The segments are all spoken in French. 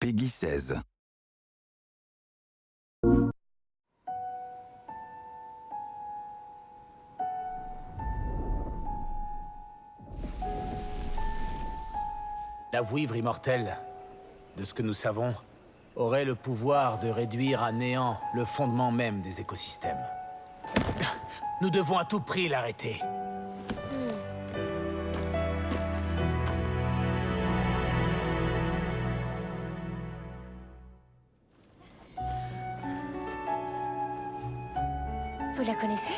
Peggy 16. La vouivre immortelle, de ce que nous savons, aurait le pouvoir de réduire à néant le fondement même des écosystèmes. Nous devons à tout prix l'arrêter. Vous la connaissez?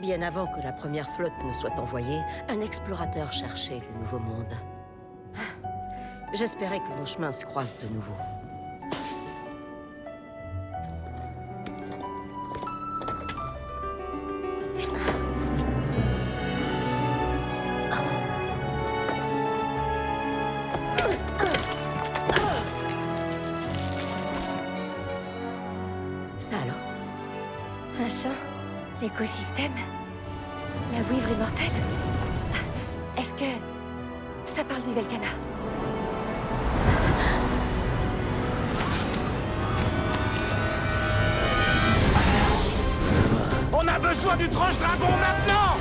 Bien avant que la première flotte ne soit envoyée, un explorateur cherchait le Nouveau Monde. J'espérais que nos chemins se croisent de nouveau. Ça alors? Un champ L'écosystème? La vouivre immortelle? Est-ce que... ça parle du Velcana? On a besoin du tranche dragon maintenant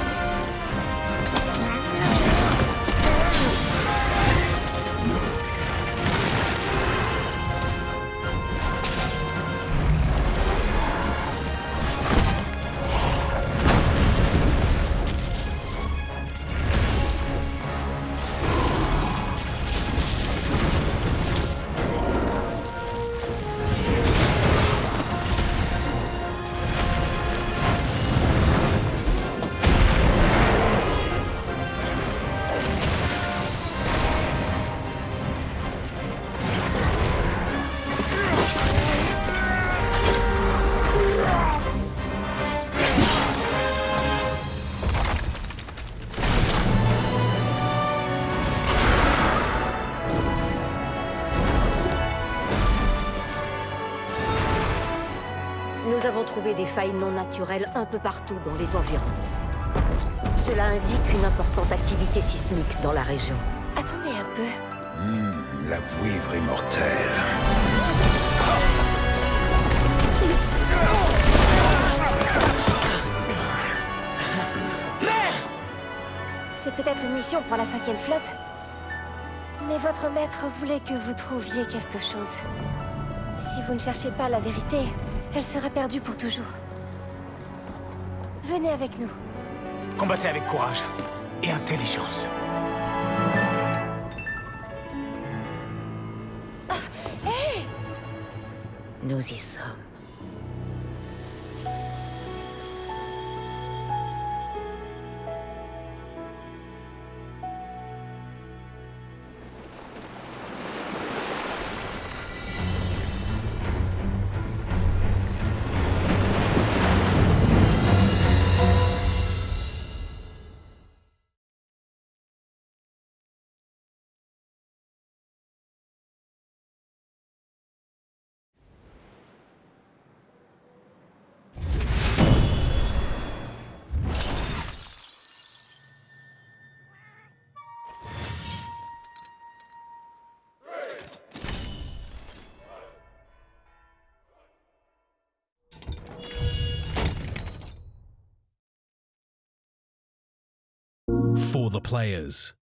Nous avons trouvé des failles non naturelles un peu partout dans les environs. Cela indique une importante activité sismique dans la région. Attendez un peu. Hmm, la vouivre immortelle. C'est peut-être une mission pour la cinquième flotte Mais votre maître voulait que vous trouviez quelque chose. Si vous ne cherchez pas la vérité, elle sera perdue pour toujours. Venez avec nous. Combattez avec courage et intelligence. Nous y sommes. For the players.